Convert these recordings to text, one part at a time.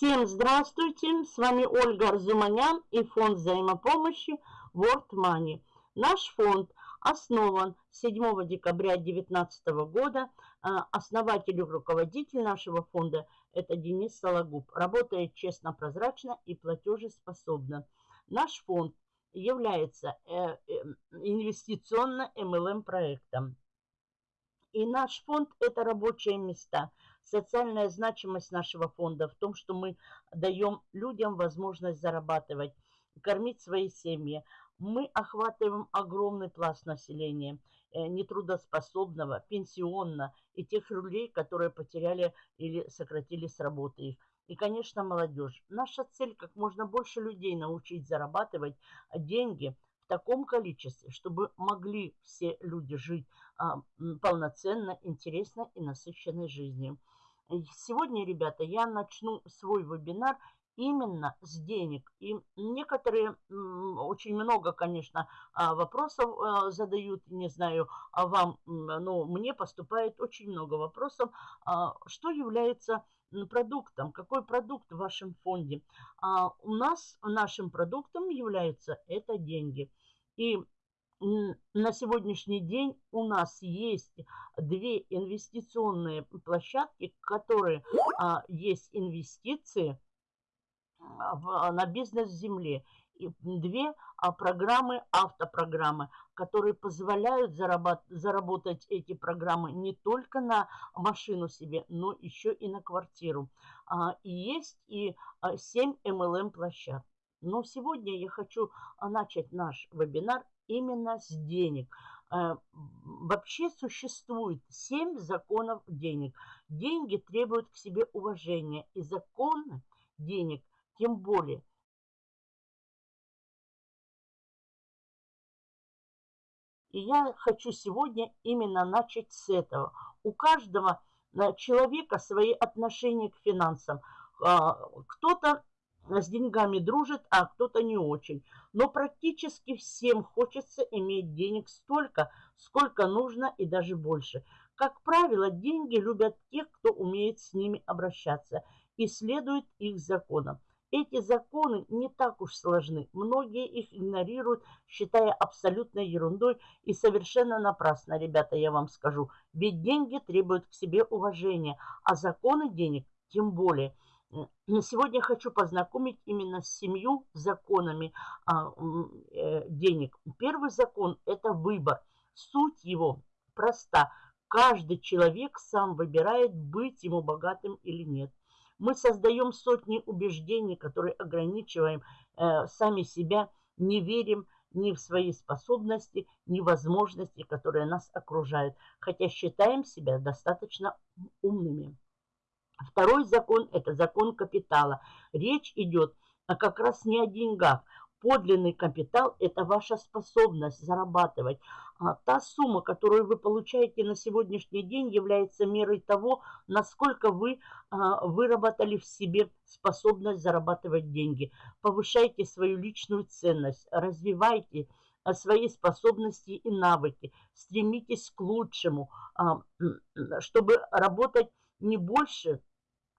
Всем здравствуйте! С вами Ольга Арзуманян и фонд взаимопомощи World Money. Наш фонд основан 7 декабря 2019 года. А, основатель и руководитель нашего фонда – это Денис Сологуб. Работает честно, прозрачно и платежеспособно. Наш фонд является э, э, инвестиционно-МЛМ проектом. И наш фонд – это рабочие места – Социальная значимость нашего фонда в том, что мы даем людям возможность зарабатывать, кормить свои семьи. Мы охватываем огромный пласт населения, э, нетрудоспособного, пенсионно и тех людей, которые потеряли или сократили с работы их. И, конечно, молодежь. Наша цель – как можно больше людей научить зарабатывать деньги – таком количестве, чтобы могли все люди жить а, полноценно, интересно и насыщенной жизнью. Сегодня, ребята, я начну свой вебинар именно с денег. И некоторые, очень много, конечно, а, вопросов а, задают, не знаю, а вам, но мне поступает очень много вопросов, а, что является продуктом, какой продукт в вашем фонде. У нас нашим продуктом является это деньги. И на сегодняшний день у нас есть две инвестиционные площадки, которые а, есть инвестиции а, в, на бизнес земле. И две а, программы, автопрограммы, которые позволяют заработ, заработать эти программы не только на машину себе, но еще и на квартиру. А, и есть и 7 а, MLM площадок. Но сегодня я хочу а, начать наш вебинар именно с денег. Э, вообще существует семь законов денег. Деньги требуют к себе уважения, и законы денег тем более. И я хочу сегодня именно начать с этого. У каждого э, человека свои отношения к финансам. А, кто-то с деньгами дружит, а кто-то не очень. Но практически всем хочется иметь денег столько, сколько нужно и даже больше. Как правило, деньги любят тех, кто умеет с ними обращаться и следует их законам. Эти законы не так уж сложны. Многие их игнорируют, считая абсолютной ерундой и совершенно напрасно, ребята, я вам скажу. Ведь деньги требуют к себе уважения, а законы денег тем более – сегодня хочу познакомить именно с семью законами а, э, денег. Первый закон – это выбор. Суть его проста. Каждый человек сам выбирает, быть ему богатым или нет. Мы создаем сотни убеждений, которые ограничиваем э, сами себя, не верим ни в свои способности, ни в возможности, которые нас окружают, хотя считаем себя достаточно умными. Второй закон – это закон капитала. Речь идет как раз не о деньгах. Подлинный капитал – это ваша способность зарабатывать. А та сумма, которую вы получаете на сегодняшний день, является мерой того, насколько вы а, выработали в себе способность зарабатывать деньги. Повышайте свою личную ценность, развивайте а, свои способности и навыки, стремитесь к лучшему, а, чтобы работать не больше,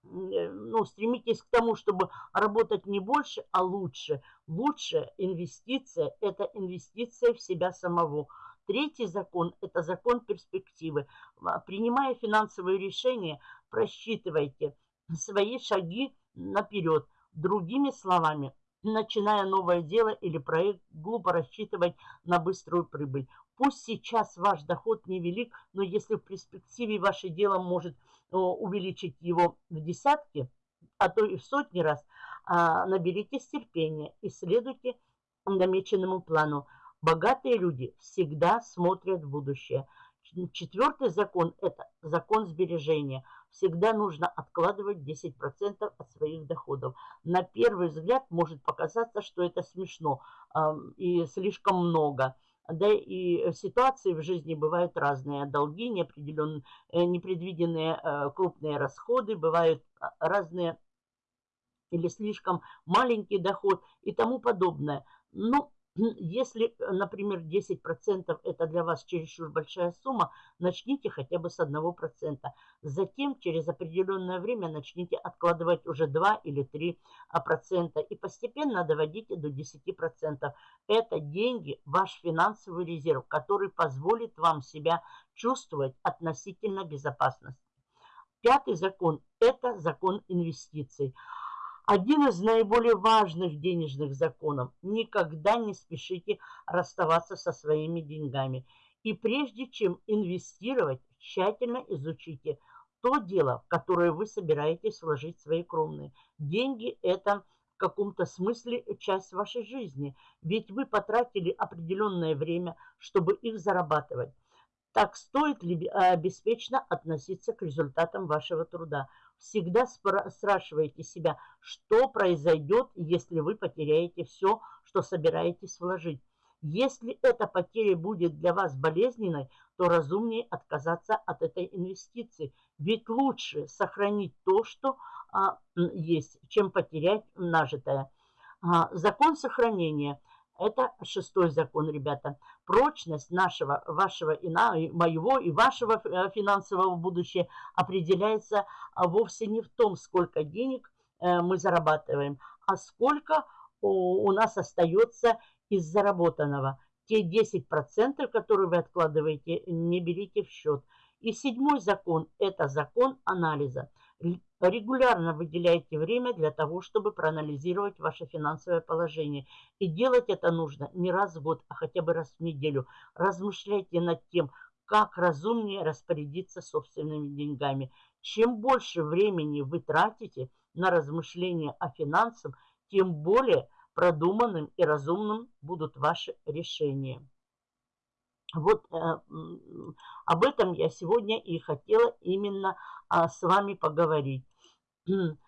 ну, стремитесь к тому, чтобы работать не больше, а лучше. Лучшая инвестиция – это инвестиция в себя самого. Третий закон – это закон перспективы. А, принимая финансовые решения, просчитывайте свои шаги наперед. Другими словами, начиная новое дело или проект, глупо рассчитывать на быструю прибыль. Пусть сейчас ваш доход невелик, но если в перспективе ваше дело может э, увеличить его в десятки, а то и в сотни раз, а, наберитесь терпения и следуйте намеченному плану. Богатые люди всегда смотрят в будущее. Четвертый закон – это закон сбережения. Всегда нужно откладывать 10% от своих доходов. На первый взгляд может показаться, что это смешно и слишком много – да и ситуации в жизни бывают разные. Долги, э, непредвиденные э, крупные расходы, бывают а, разные или слишком маленький доход и тому подобное. Но если, например, 10% это для вас чересчур большая сумма, начните хотя бы с 1%. Затем через определенное время начните откладывать уже 2 или 3% и постепенно доводите до 10%. Это деньги, ваш финансовый резерв, который позволит вам себя чувствовать относительно безопасности. Пятый закон – это закон инвестиций. Один из наиболее важных денежных законов. Никогда не спешите расставаться со своими деньгами. И прежде чем инвестировать, тщательно изучите то дело, в которое вы собираетесь вложить свои кровные. Деньги – это в каком-то смысле часть вашей жизни, ведь вы потратили определенное время, чтобы их зарабатывать. Так стоит ли беспечно относиться к результатам вашего труда? Всегда спрашивайте себя, что произойдет, если вы потеряете все, что собираетесь вложить. Если эта потеря будет для вас болезненной, то разумнее отказаться от этой инвестиции. Ведь лучше сохранить то, что а, есть, чем потерять нажитое. А, закон сохранения – это шестой закон, ребята. Прочность нашего, вашего и на, моего и вашего э, финансового будущего определяется а, вовсе не в том, сколько денег э, мы зарабатываем, а сколько у нас остается из заработанного. Те 10%, которые вы откладываете, не берите в счет. И седьмой закон – это закон анализа. Регулярно выделяйте время для того, чтобы проанализировать ваше финансовое положение. И делать это нужно не раз в год, а хотя бы раз в неделю. Размышляйте над тем, как разумнее распорядиться собственными деньгами. Чем больше времени вы тратите на размышления о финансах, тем более продуманным и разумным будут ваши решения. Вот э, об этом я сегодня и хотела именно а, с вами поговорить.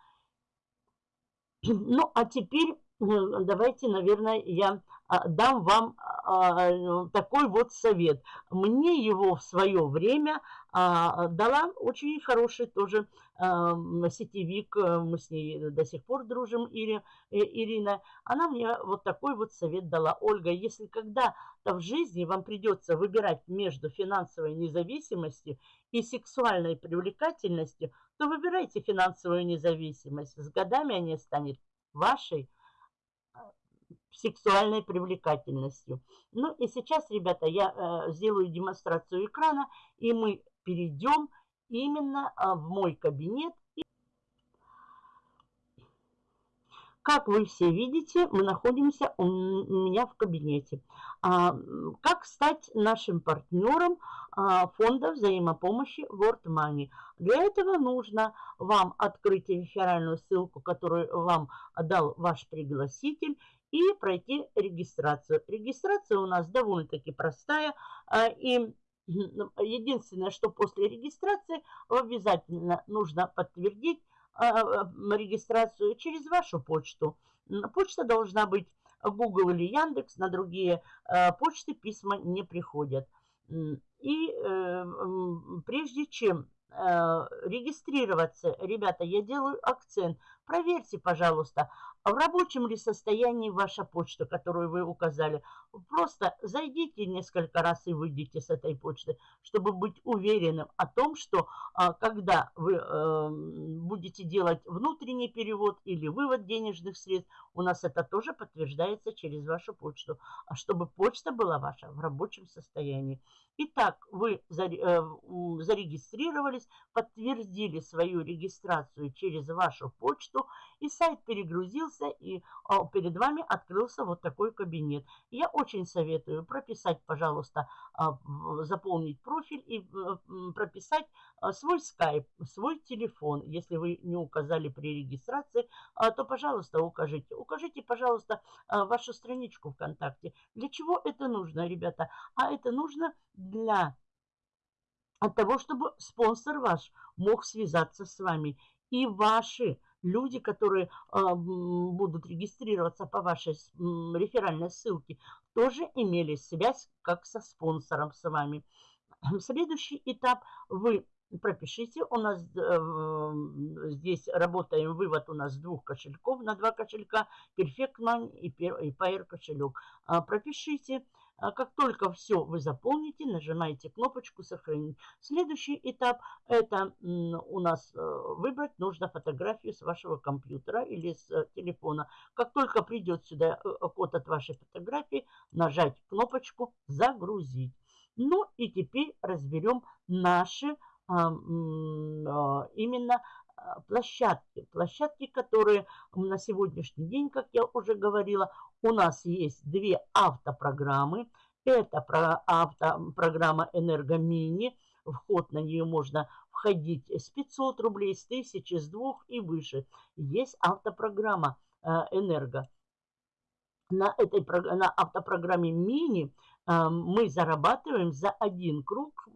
Ну, а теперь давайте, наверное, я а, дам вам а, такой вот совет. Мне его в свое время а, дала очень хороший тоже сетевик, мы с ней до сих пор дружим, э, Ирина. Она мне вот такой вот совет дала. Ольга, если когда-то в жизни вам придется выбирать между финансовой независимостью и сексуальной привлекательностью, то выбирайте финансовую независимость. С годами они станет вашей сексуальной привлекательностью. Ну и сейчас, ребята, я э, сделаю демонстрацию экрана, и мы перейдем именно э, в мой кабинет. Как вы все видите, мы находимся у меня в кабинете. А, как стать нашим партнером а, фонда взаимопомощи World Money? Для этого нужно вам открыть реферальную ссылку, которую вам дал ваш пригласитель, и пройти регистрацию. Регистрация у нас довольно-таки простая. А, и ну, единственное, что после регистрации обязательно нужно подтвердить регистрацию через вашу почту. Почта должна быть Google или Яндекс, на другие почты письма не приходят. И э, прежде чем регистрироваться, ребята, я делаю акцент. Проверьте, пожалуйста, в рабочем ли состоянии ваша почта, которую вы указали. Просто зайдите несколько раз и выйдите с этой почты, чтобы быть уверенным о том, что а, когда вы э, будете делать внутренний перевод или вывод денежных средств, у нас это тоже подтверждается через вашу почту, а чтобы почта была ваша в рабочем состоянии. Итак, вы э, зарегистрировались, подтвердили свою регистрацию через вашу почту, и сайт перегрузился, и а, перед вами открылся вот такой кабинет. Я очень советую прописать, пожалуйста, а, заполнить профиль и прописать а, свой скайп, свой телефон. Если вы не указали при регистрации, то, пожалуйста, укажите. Укажите, пожалуйста, вашу страничку ВКонтакте. Для чего это нужно, ребята? А это нужно для того, чтобы спонсор ваш мог связаться с вами. И ваши люди, которые э, будут регистрироваться по вашей реферальной ссылке, тоже имели связь как со спонсором с вами. Следующий этап. Вы пропишите. У нас э, здесь работаем вывод у нас двух кошельков на два кошелька. Perfect Money и, и Pair кошелек. А, пропишите. А как только все вы заполните, нажимаете кнопочку «Сохранить». Следующий этап – это у нас э, выбрать нужно фотографию с вашего компьютера или с э, телефона. Как только придет сюда код от вашей фотографии, нажать кнопочку «Загрузить». Ну и теперь разберем наши а, именно а, площадки. Площадки, которые на сегодняшний день, как я уже говорила, у нас есть две автопрограммы. Это про автопрограмма «Энергомини». Вход на нее можно входить с 500 рублей, с 1000, с 2 и выше. Есть автопрограмма а, «Энерго». На этой на автопрограмме «Мини» мы зарабатываем за один круг.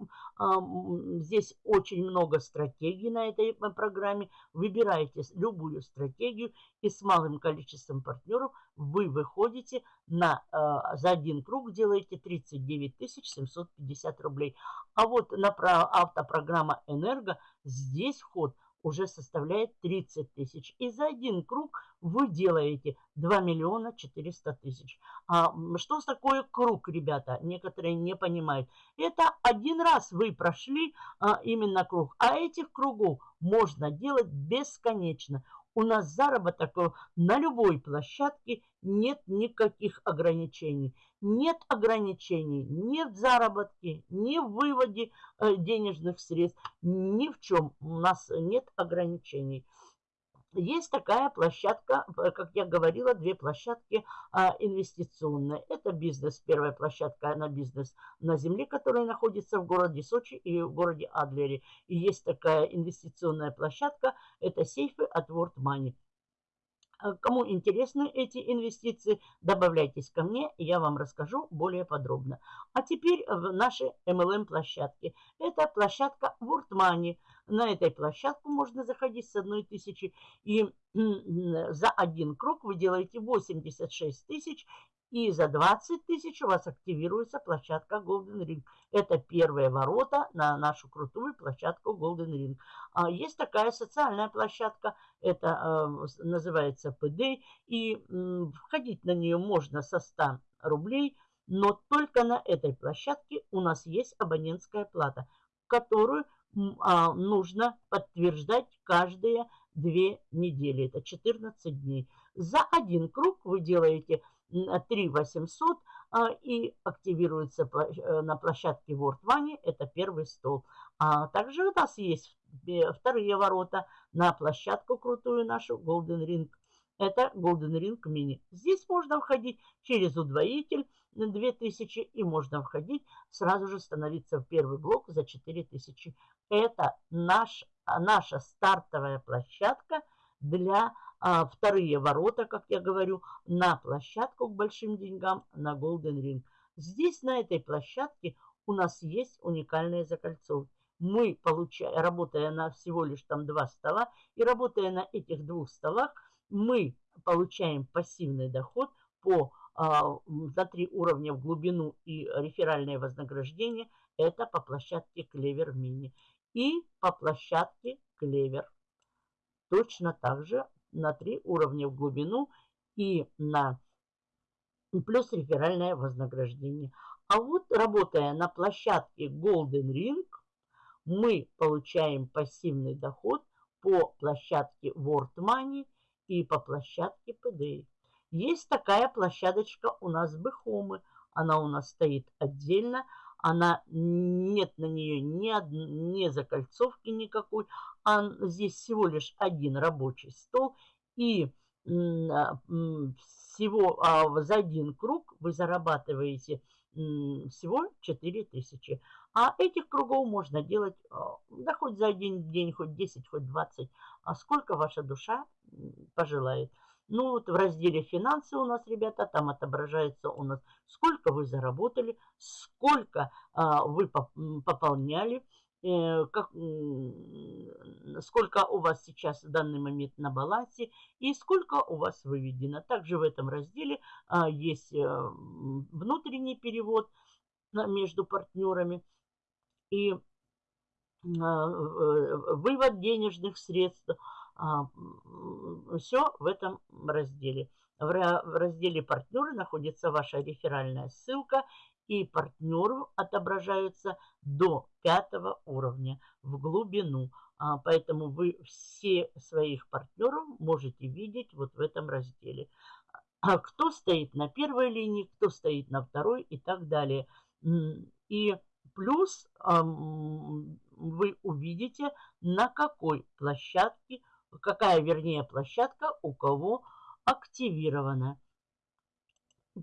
Здесь очень много стратегий на этой программе. Выбираете любую стратегию и с малым количеством партнеров вы выходите на, а, за один круг, делаете 39 750 рублей. А вот на автопрограмма «Энерго» здесь вход – уже составляет 30 тысяч. И за один круг вы делаете 2 миллиона 400 тысяч. А что такое круг, ребята? Некоторые не понимают. Это один раз вы прошли а, именно круг. А этих кругов можно делать бесконечно у нас заработок на любой площадке, нет никаких ограничений. Нет ограничений ни в заработке, ни в выводе э, денежных средств, ни в чем. У нас нет ограничений. Есть такая площадка, как я говорила, две площадки а, инвестиционные. Это бизнес, первая площадка на бизнес на земле, которая находится в городе Сочи и в городе Адлере. И есть такая инвестиционная площадка, это сейфы от World Money. А кому интересны эти инвестиции, добавляйтесь ко мне, и я вам расскажу более подробно. А теперь в наши MLM-площадки. Это площадка World Money. На этой площадку можно заходить с одной тысячи, и за один круг вы делаете 86 тысяч, и за 20 тысяч у вас активируется площадка Golden Ring. Это первые ворота на нашу крутую площадку Golden Ring. А есть такая социальная площадка, это э, называется PD, и э, входить на нее можно со 100 рублей, но только на этой площадке у нас есть абонентская плата, которую а, нужно подтверждать каждые две недели. Это 14 дней. За один круг вы делаете 3 800 а, и активируется э, на площадке World Money. Это первый стол. А также у нас есть вторые ворота на площадку крутую нашу Golden Ring. Это Golden Ring Mini. Здесь можно входить через удвоитель 2000 и можно входить, сразу же становиться в первый блок за 4000. Это наш, наша стартовая площадка для а, вторые ворота, как я говорю, на площадку к большим деньгам на Golden Ring. Здесь, на этой площадке, у нас есть уникальные закольцовки. Мы, получая, работая на всего лишь там два стола, и работая на этих двух столах, мы получаем пассивный доход по а, за три уровня в глубину и реферальное вознаграждение. Это по площадке Клевер Мини. И по площадке Клевер. Точно так же на три уровня в глубину и на плюс реферальное вознаграждение. А вот работая на площадке Golden Ring, мы получаем пассивный доход по площадке World Money и по площадке PDA. Есть такая площадочка у нас Бехомы. Она у нас стоит отдельно. Она нет на нее ни, од... ни закольцовки никакой. А здесь всего лишь один рабочий стол. И а, всего а, за один круг вы зарабатываете всего 4000. А этих кругов можно делать, а, да хоть за один день, хоть 10, хоть 20, а сколько ваша душа пожелает. Ну вот в разделе финансы у нас, ребята, там отображается у нас, сколько вы заработали, сколько а, вы пополняли, э, как, сколько у вас сейчас в данный момент на балансе и сколько у вас выведено. Также в этом разделе а, есть а, внутренний перевод между партнерами. И вывод денежных средств. Все в этом разделе. В разделе «Партнеры» находится ваша реферальная ссылка, и партнеры отображаются до пятого уровня в глубину. А, поэтому вы все своих партнеров можете видеть вот в этом разделе. А кто стоит на первой линии, кто стоит на второй и так далее. И плюс вы увидите, на какой площадке, какая, вернее, площадка у кого активирована.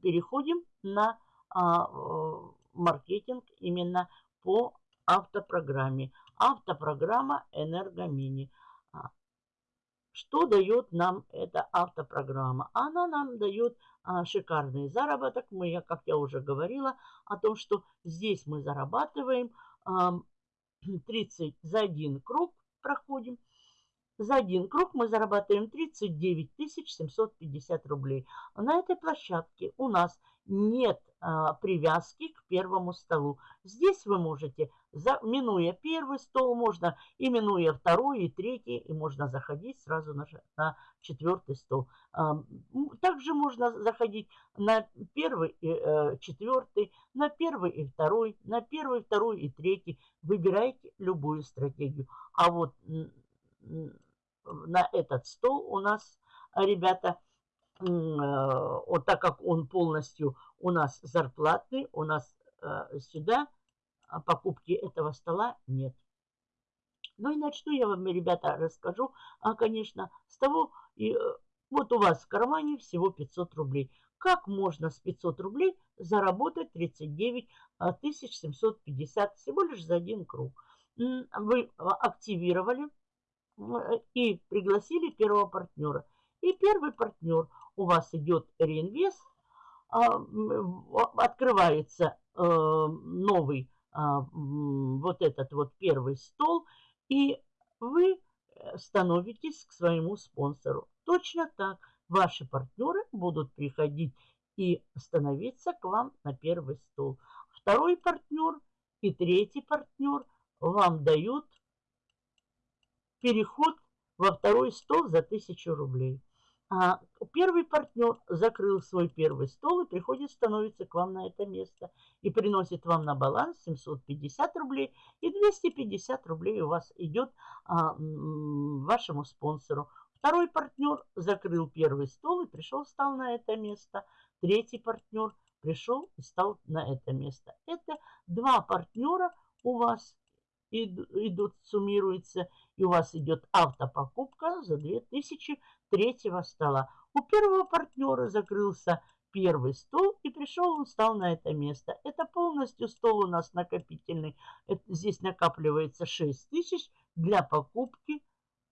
Переходим на а, маркетинг именно по автопрограмме. Автопрограмма Энергомини. А, что дает нам эта автопрограмма? Она нам дает а, шикарный заработок. Мы, как я уже говорила, о том, что здесь мы зарабатываем а, 30 за один круг проходим за один круг мы зарабатываем 39 750 рублей. На этой площадке у нас нет а, привязки к первому столу. Здесь вы можете, за, минуя первый стол, можно и минуя второй и третий, и можно заходить сразу на, на четвертый стол. А, также можно заходить на первый и э, четвертый, на первый и второй, на первый, второй и третий. Выбирайте любую стратегию. А вот на этот стол у нас, ребята, э, вот так как он полностью у нас зарплатный, у нас э, сюда а покупки этого стола нет. Ну и начну я вам, ребята, расскажу, а, конечно, с того, и, э, вот у вас в кармане всего 500 рублей. Как можно с 500 рублей заработать 39 750 всего лишь за один круг? Вы активировали и пригласили первого партнера. И первый партнер у вас идет реинвест, а, открывается э, новый а, вот этот вот первый стол, и вы э, становитесь к своему спонсору. Точно так ваши партнеры будут приходить и становиться к вам на первый стол. Второй партнер и третий партнер вам дают переход во второй стол за 1000 рублей. А первый партнер закрыл свой первый стол и приходит, становится к вам на это место и приносит вам на баланс 750 рублей и 250 рублей у вас идет а, вашему спонсору. Второй партнер закрыл первый стол и пришел, стал на это место. Третий партнер пришел и стал на это место. Это два партнера у вас идут, суммируются, и у вас идет автопокупка за 2000 третьего стола. У первого партнера закрылся первый стол, и пришел он, стал на это место. Это полностью стол у нас накопительный. Это, здесь накапливается 6 тысяч для покупки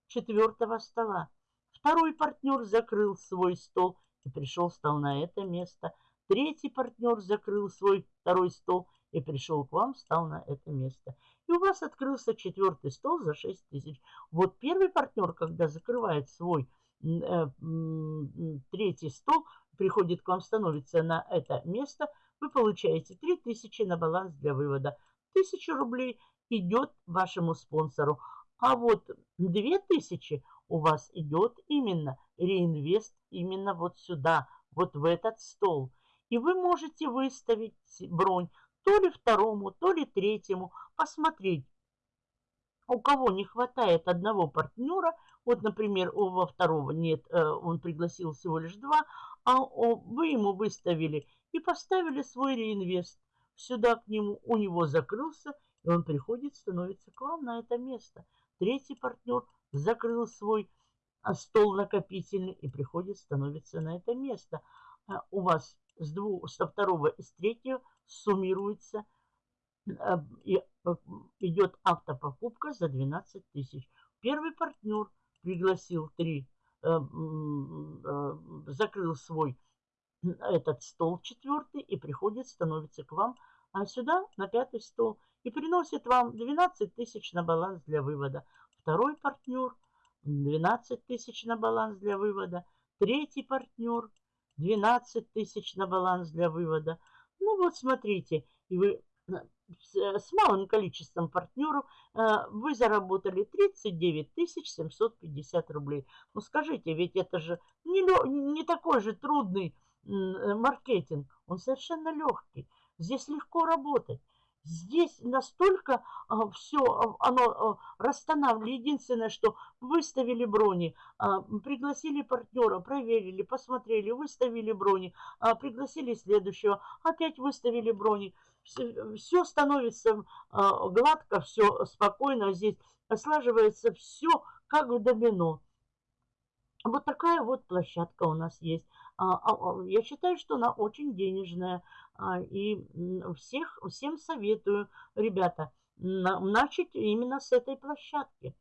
четвертого стола. Второй партнер закрыл свой стол и пришел, стал на это место. Третий партнер закрыл свой второй стол и пришел к вам, встал на это место. И у вас открылся четвертый стол за 6 тысяч. Вот первый партнер, когда закрывает свой э, третий стол, приходит к вам, становится на это место, вы получаете 3 тысячи на баланс для вывода. 1000 рублей идет вашему спонсору. А вот 2000 у вас идет именно реинвест именно вот сюда, вот в этот стол. И вы можете выставить бронь то ли второму, то ли третьему, посмотреть, у кого не хватает одного партнера, вот, например, у во второго нет, э, он пригласил всего лишь два, а вы ему выставили и поставили свой реинвест. Сюда к нему, у него закрылся, и он приходит, становится к вам на это место. Третий партнер закрыл свой а, стол накопительный и приходит, становится на это место. А у вас с двух, со второго и с третьего суммируется э, и э, идет автопокупка за 12 тысяч. Первый партнер пригласил три, э, закрыл свой этот стол четвертый и приходит, становится к вам а сюда на пятый стол и приносит вам 12 тысяч на баланс для вывода. Второй партнер 12 тысяч на баланс для вывода. Третий партнер 12 тысяч на баланс для вывода. Ну вот смотрите, и вы с малым количеством партнеров вы заработали 39 750 рублей. Ну скажите, ведь это же не, не такой же трудный маркетинг, он совершенно легкий. Здесь легко работать. Здесь настолько а, все а, оно а, расстанавливает. Единственное, что выставили брони, а, пригласили партнера, проверили, посмотрели, выставили брони, а, пригласили следующего, опять выставили брони. Все, все становится а, гладко, все спокойно. Здесь слаживается все как в домино. Вот такая вот площадка у нас есть. Я считаю, что она очень денежная. А, и всех, всем советую, ребята, начать именно с этой площадки.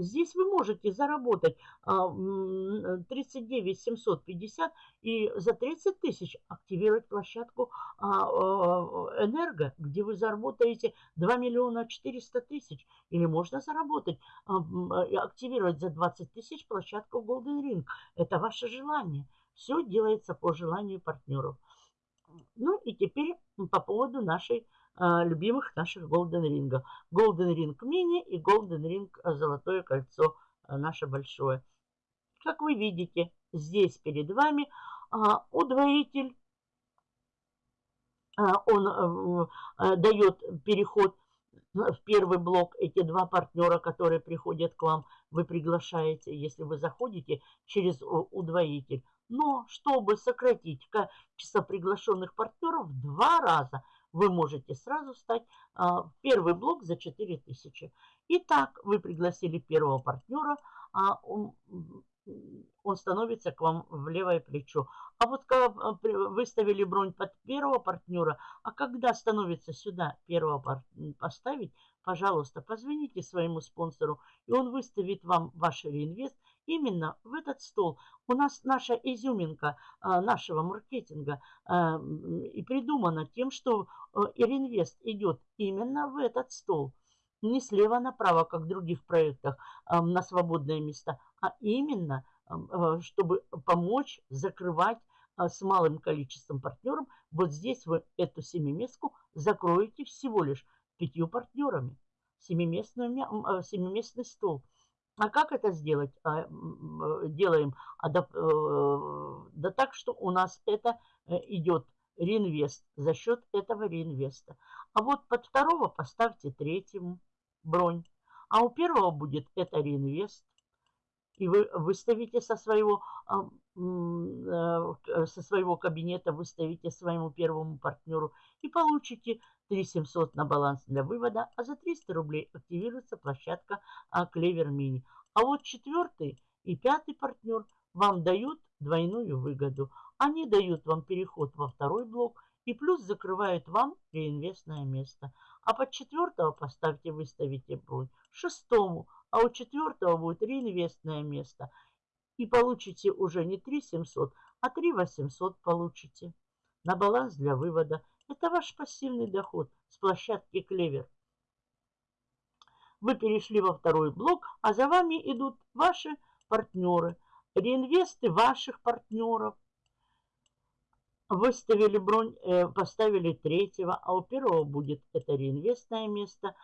Здесь вы можете заработать 39 750 и за 30 тысяч активировать площадку Энерго, где вы заработаете 2 миллиона 400 тысяч. Или можно заработать, активировать за 20 тысяч площадку Golden Ring. Это ваше желание. Все делается по желанию партнеров. Ну и теперь по поводу нашей а, любимых наших Golden Ring. Golden Ring Mini и Golden Ring Золотое кольцо а, наше большое. Как вы видите, здесь перед вами а, удвоитель. А, он а, дает переход в первый блок. Эти два партнера, которые приходят к вам, вы приглашаете, если вы заходите через удвоитель. Но чтобы сократить количество приглашенных партнеров в два раза, вы можете сразу стать а, в первый блок за 4000. Итак, вы пригласили первого партнера, а он, он становится к вам в левое плечо. А вот когда выставили бронь под первого партнера, а когда становится сюда первого поставить, пожалуйста, позвоните своему спонсору, и он выставит вам ваш реинвест именно в этот стол. У нас наша изюминка а, нашего маркетинга а, и придумана тем, что а, Иринвест идет именно в этот стол. Не слева направо, как в других проектах, на свободное место, а именно, чтобы помочь закрывать с малым количеством партнеров. Вот здесь вы эту семиместку закроете всего лишь пятью партнерами. Семиместный, семиместный стол – а как это сделать? А, делаем адап... Э, да так, что у нас это э, идет реинвест за счет этого реинвеста. А вот под второго поставьте третьему бронь. А у первого будет это реинвест. И вы выставите со своего, э, со своего кабинета, выставите своему первому партнеру и получите 3700 на баланс для вывода, а за 300 рублей активируется площадка Клевер Мини. А вот четвертый и пятый партнер вам дают двойную выгоду. Они дают вам переход во второй блок и плюс закрывают вам реинвестное место. А под четвертого поставьте, выставите бронь. Шестому, а у четвертого будет реинвестное место. И получите уже не 3 700, а 3 800 получите на баланс для вывода. Это ваш пассивный доход с площадки Клевер. Вы перешли во второй блок, а за вами идут ваши партнеры, реинвесты ваших партнеров. Выставили бронь, э, поставили третьего, а у первого будет это реинвестное место.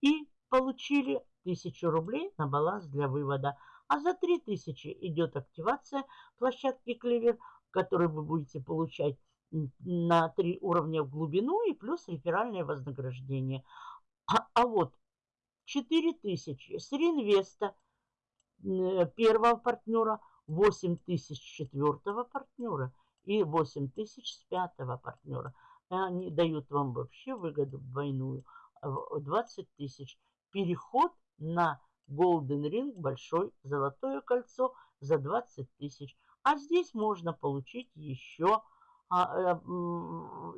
И получили 1000 рублей на баланс для вывода. А за 3000 идет активация площадки Клевер, которую вы будете получать на три уровня в глубину и плюс реферальное вознаграждение. А, а вот 4000 с реинвеста первого партнера, 8000 четвертого партнера и 8000 с пятого партнера. Они дают вам вообще выгоду двойную, 20 тысяч. Переход на Golden Ring, большой золотое кольцо за 20 тысяч. А здесь можно получить еще а, э,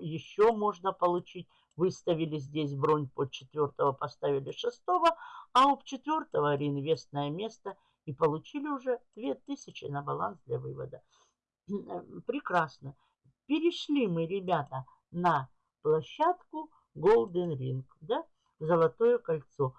еще можно получить. Выставили здесь бронь под четвертого, поставили шестого, а у четвертого реинвестное место и получили уже 2000 на баланс для вывода. Прекрасно. Перешли мы, ребята, на площадку Golden Ring, да, золотое кольцо.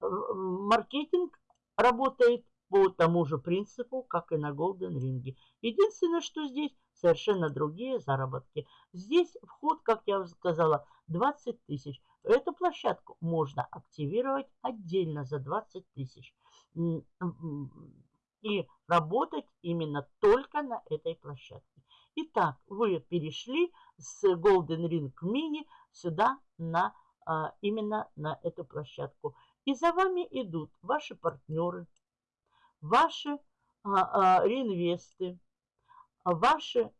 Маркетинг работает по тому же принципу, как и на Golden Ring. Единственное, что здесь совершенно другие заработки. Здесь вход, как я уже сказала, 20 тысяч. Эту площадку можно активировать отдельно за 20 тысяч. И работать именно только на этой площадке. Итак, вы перешли с Golden Ring Mini сюда на а, именно на эту площадку. И за вами идут ваши партнеры, ваши а, а, реинвесты, ваши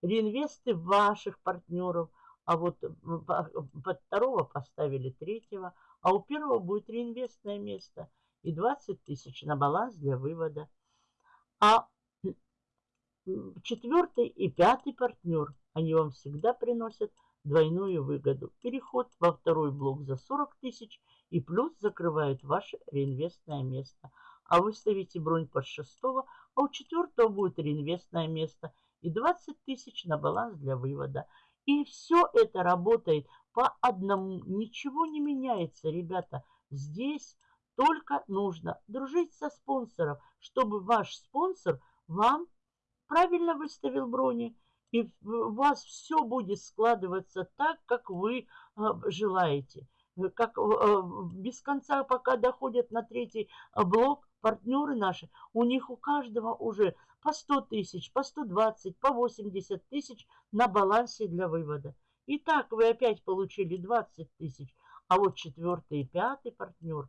реинвесты ваших партнеров. А вот под второго поставили третьего, а у первого будет реинвестное место и 20 тысяч на баланс для вывода. А четвертый и пятый партнер, они вам всегда приносят двойную выгоду. Переход во второй блок за 40 тысяч и плюс закрывают ваше реинвестное место. А вы ставите бронь под шестого, а у четвертого будет реинвестное место и 20 тысяч на баланс для вывода. И все это работает по одному. Ничего не меняется, ребята. Здесь только нужно дружить со спонсором, чтобы ваш спонсор вам правильно выставил брони и у вас все будет складываться так, как вы а, желаете. Как а, без конца, пока доходят на третий а, блок, партнеры наши, у них у каждого уже по 100 тысяч, по 120, по 80 тысяч на балансе для вывода. Итак, вы опять получили 20 тысяч, а вот четвертый и пятый партнер,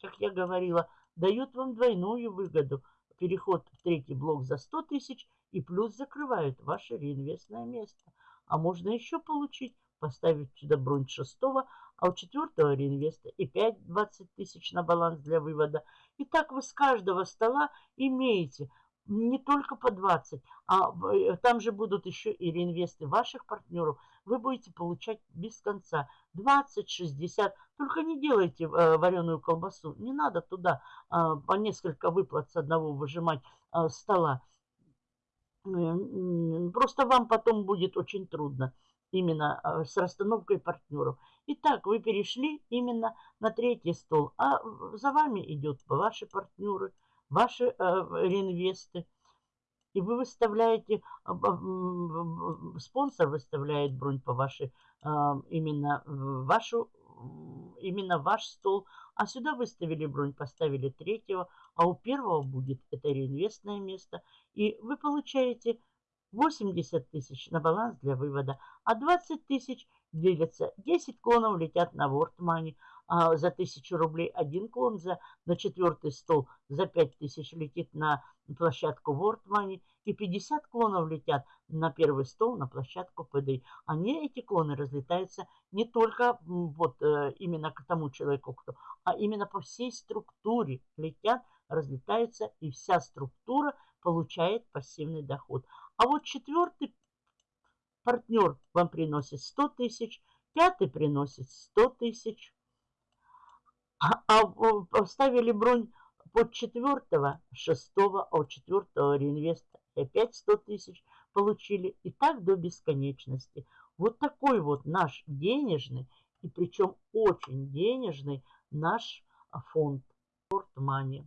как я говорила, дают вам двойную выгоду. Переход в третий блок за 100 тысяч – и плюс закрывают ваше реинвестное место. А можно еще получить, поставить сюда бронь шестого, а у четвертого реинвеста и 5-20 тысяч на баланс для вывода. И так вы с каждого стола имеете не только по 20, а э, там же будут еще и реинвесты ваших партнеров. Вы будете получать без конца 20, 60. Только не делайте э, вареную колбасу. Не надо туда э, по несколько выплат с одного выжимать э, стола. Просто вам потом будет очень трудно именно а, с расстановкой партнеров. Итак, вы перешли именно на третий стол, а за вами идут ваши партнеры, ваши э, реинвесты. И вы выставляете, а, спонсор выставляет бронь по вашей, именно вашу, именно ваш стол. А сюда выставили бронь, поставили третьего, а у первого будет это реинвестное место. И вы получаете 80 тысяч на баланс для вывода, а 20 тысяч делятся. 10 клонов летят на World Money а за 1000 рублей. Один клон за, на четвертый стол за 5 тысяч летит на площадку World Money. И 50 клонов летят на первый стол на площадку PDI. Они, эти клоны, разлетаются не только вот э, именно к тому человеку, кто, а именно по всей структуре летят, разлетаются, и вся структура получает пассивный доход. А вот четвертый партнер вам приносит 100 тысяч, пятый приносит 100 тысяч. А, а поставили бронь под четвертого, шестого, а у четвертого реинвеста опять 100 тысяч получили. И так до бесконечности. Вот такой вот наш денежный, и причем очень денежный наш фонд. Money.